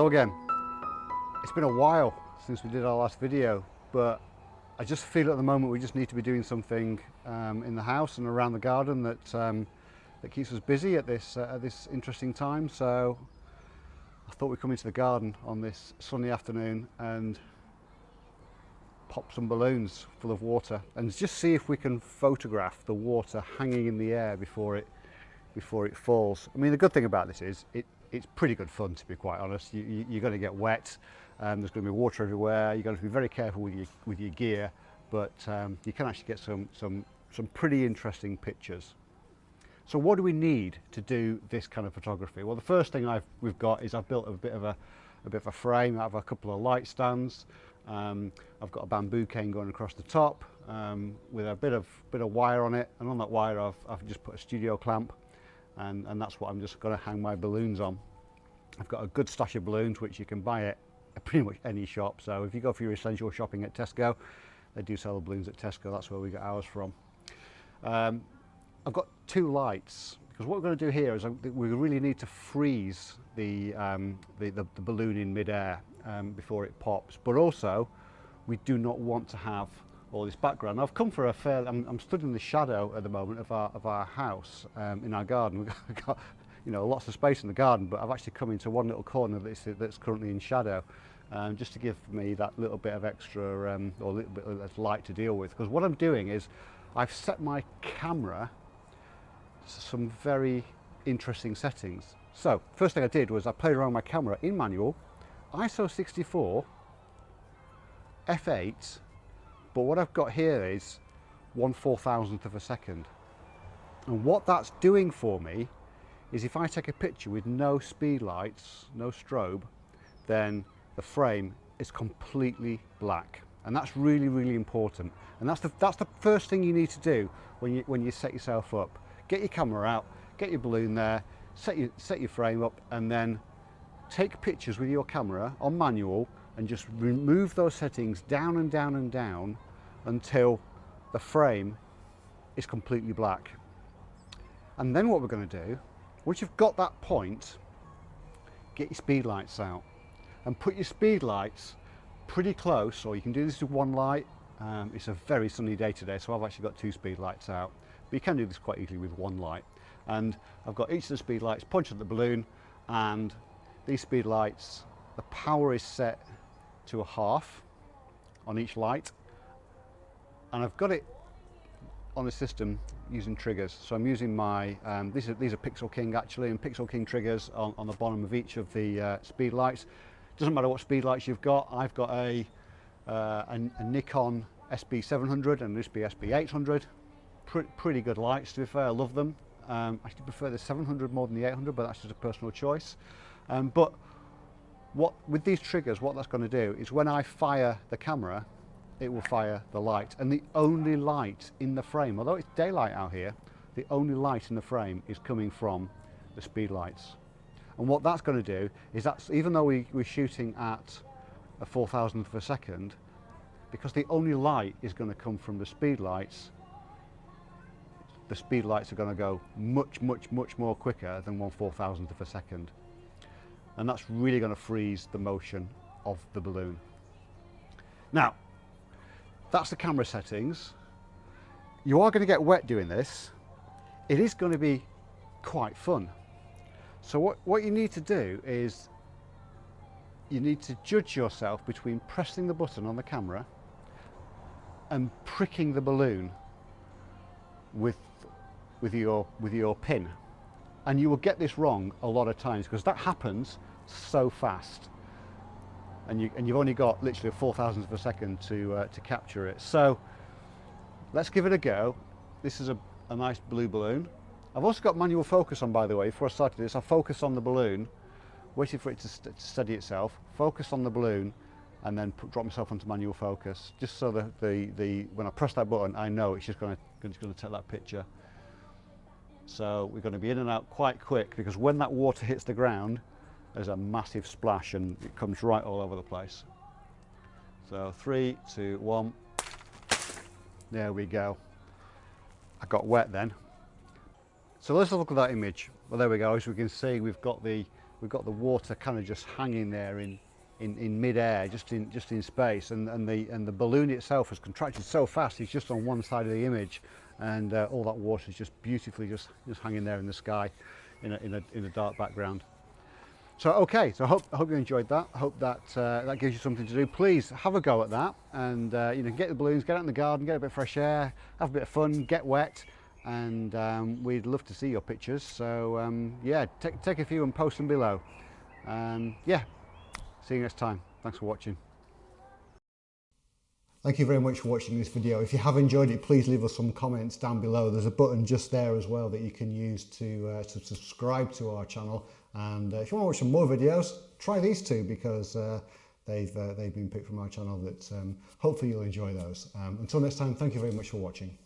again. It's been a while since we did our last video, but I just feel at the moment we just need to be doing something um, in the house and around the garden that um, that keeps us busy at this uh, at this interesting time. So I thought we'd come into the garden on this sunny afternoon and pop some balloons full of water and just see if we can photograph the water hanging in the air before it before it falls. I mean the good thing about this is it it's pretty good fun to be quite honest. You, you, you're going to get wet, um, there's going to be water everywhere, you're going to be very careful with your, with your gear, but um, you can actually get some, some, some pretty interesting pictures. So what do we need to do this kind of photography? Well, the first thing I've, we've got is I've built a bit of a, a bit of a frame. I have a couple of light stands. Um, I've got a bamboo cane going across the top um, with a bit of bit of wire on it, and on that wire I've, I've just put a studio clamp and, and that's what I'm just going to hang my balloons on. I've got a good stash of balloons which you can buy at pretty much any shop so if you go for your essential shopping at Tesco they do sell the balloons at Tesco that's where we got ours from. Um, I've got two lights because what we're going to do here is uh, we really need to freeze the, um, the, the, the balloon in midair um, before it pops but also we do not want to have all this background. I've come for a fair, I'm, I'm stood in the shadow at the moment of our, of our house um, in our garden. We've got, you know, lots of space in the garden, but I've actually come into one little corner that's, that's currently in shadow. Um, just to give me that little bit of extra um, or a little bit of light to deal with because what I'm doing is I've set my camera to some very interesting settings so first thing I did was I played around my camera in manual ISO 64 f8 but what I've got here is one four thousandth of a second. And what that's doing for me is if I take a picture with no speed lights, no strobe, then the frame is completely black. And that's really, really important. And that's the, that's the first thing you need to do when you, when you set yourself up. Get your camera out, get your balloon there, set your, set your frame up, and then take pictures with your camera on manual and just remove those settings down and down and down until the frame is completely black. And then what we're going to do, once you've got that point, get your speed lights out and put your speed lights pretty close, or you can do this with one light. Um, it's a very sunny day today, so I've actually got two speed lights out. But you can do this quite easily with one light. And I've got each of the speed lights pointed at the balloon, and these speed lights, the power is set to a half on each light and I've got it on the system using triggers. So I'm using my, um, these, are, these are Pixel King actually, and Pixel King triggers on, on the bottom of each of the uh, speed lights. Doesn't matter what speed lights you've got, I've got a, uh, a, a, Nikon SB700 and this SB800. Pre pretty good lights to be fair, I love them. Um, I actually prefer the 700 more than the 800, but that's just a personal choice. Um, but what with these triggers, what that's going to do is when I fire the camera, it will fire the light. And the only light in the frame, although it's daylight out here, the only light in the frame is coming from the speed lights. And what that's going to do is that's, even though we, we're shooting at a 4,000th of a second, because the only light is going to come from the speed lights, the speed lights are going to go much, much, much more quicker than one 4,000th of a second. And that's really going to freeze the motion of the balloon. Now, that's the camera settings. You are going to get wet doing this. It is going to be quite fun. So what, what you need to do is you need to judge yourself between pressing the button on the camera and pricking the balloon with, with, your, with your pin. And you will get this wrong a lot of times because that happens so fast and, you, and you've only got literally a four thousandth of a second to, uh, to capture it. So let's give it a go. This is a, a nice blue balloon. I've also got manual focus on by the way, before I started this, I focus on the balloon, waited for it to, st to steady itself, focus on the balloon and then put, drop myself onto manual focus, just so that the, the, when I press that button, I know it's just going to, it's going to take that picture. So we're going to be in and out quite quick because when that water hits the ground, there's a massive splash and it comes right all over the place. So three, two, one. There we go. I got wet then. So let's look at that image. Well, there we go. As we can see, we've got the we've got the water kind of just hanging there in, in, in mid-air, just in, just in space, and, and, the, and the balloon itself has contracted so fast, it's just on one side of the image, and uh, all that water is just beautifully just, just hanging there in the sky in a, in a, in a dark background. So okay, so I hope, I hope you enjoyed that. I hope that uh, that gives you something to do. Please have a go at that and uh, you know get the balloons, get out in the garden, get a bit of fresh air, have a bit of fun, get wet and um, we'd love to see your pictures. So um, yeah, take, take a few and post them below. Um, yeah, see you next time. Thanks for watching. Thank you very much for watching this video. If you have enjoyed it, please leave us some comments down below. There's a button just there as well that you can use to, uh, to subscribe to our channel. And uh, if you want to watch some more videos, try these two because uh, they've, uh, they've been picked from our channel that um, hopefully you'll enjoy those. Um, until next time, thank you very much for watching.